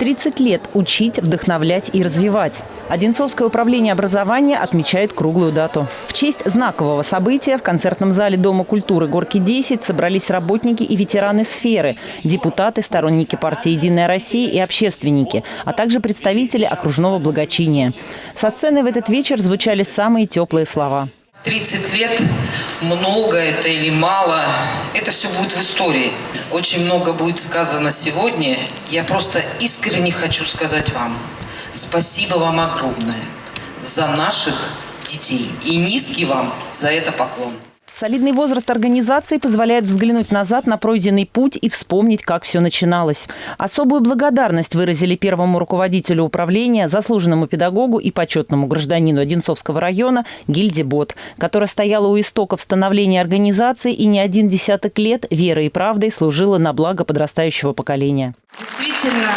30 лет учить, вдохновлять и развивать. Одинцовское управление образования отмечает круглую дату. В честь знакового события в концертном зале Дома культуры «Горки-10» собрались работники и ветераны сферы, депутаты, сторонники партии «Единая Россия» и общественники, а также представители окружного благочиния. Со сцены в этот вечер звучали самые теплые слова. 30 лет, много это или мало, это все будет в истории. Очень много будет сказано сегодня. Я просто искренне хочу сказать вам спасибо вам огромное за наших детей. И низкий вам за это поклон. Солидный возраст организации позволяет взглянуть назад на пройденный путь и вспомнить, как все начиналось. Особую благодарность выразили первому руководителю управления, заслуженному педагогу и почетному гражданину Одинцовского района Гильде Бот, которая стояла у истоков становления организации и не один десяток лет верой и правдой служила на благо подрастающего поколения. Действительно,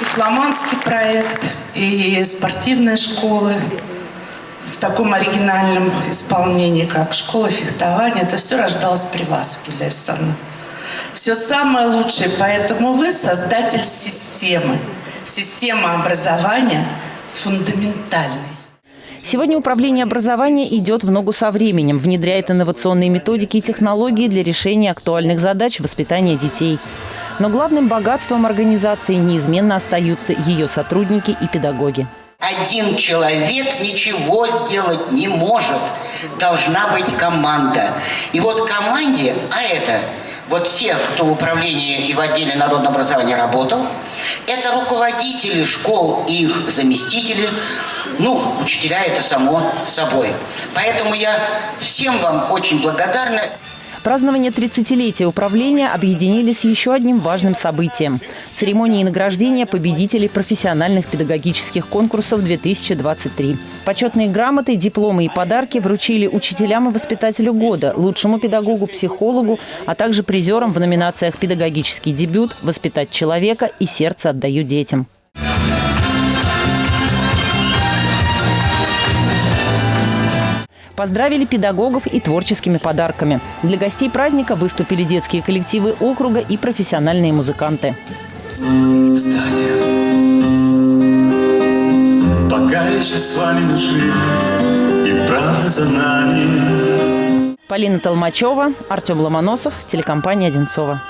и фламандский проект, и спортивная школа – в таком оригинальном исполнении, как школа фехтования, это все рождалось при вас, Гилесана. Все самое лучшее, поэтому вы создатель системы. Система образования фундаментальной. Сегодня управление образования идет в ногу со временем, внедряет инновационные методики и технологии для решения актуальных задач воспитания детей. Но главным богатством организации неизменно остаются ее сотрудники и педагоги. Один человек ничего сделать не может. Должна быть команда. И вот команде, а это вот все, кто в управлении и в отделе народного образования работал, это руководители школ и их заместители, ну, учителя это само собой. Поэтому я всем вам очень благодарна. Празднование 30-летия управления объединили с еще одним важным событием – церемонией награждения победителей профессиональных педагогических конкурсов 2023. Почетные грамоты, дипломы и подарки вручили учителям и воспитателю года, лучшему педагогу-психологу, а также призерам в номинациях «Педагогический дебют», «Воспитать человека» и «Сердце отдаю детям». Поздравили педагогов и творческими подарками. Для гостей праздника выступили детские коллективы округа и профессиональные музыканты. Встань. Пока еще с вами и правда за нами. Полина Толмачева, Артем Ломоносов, телекомпания «Одинцова».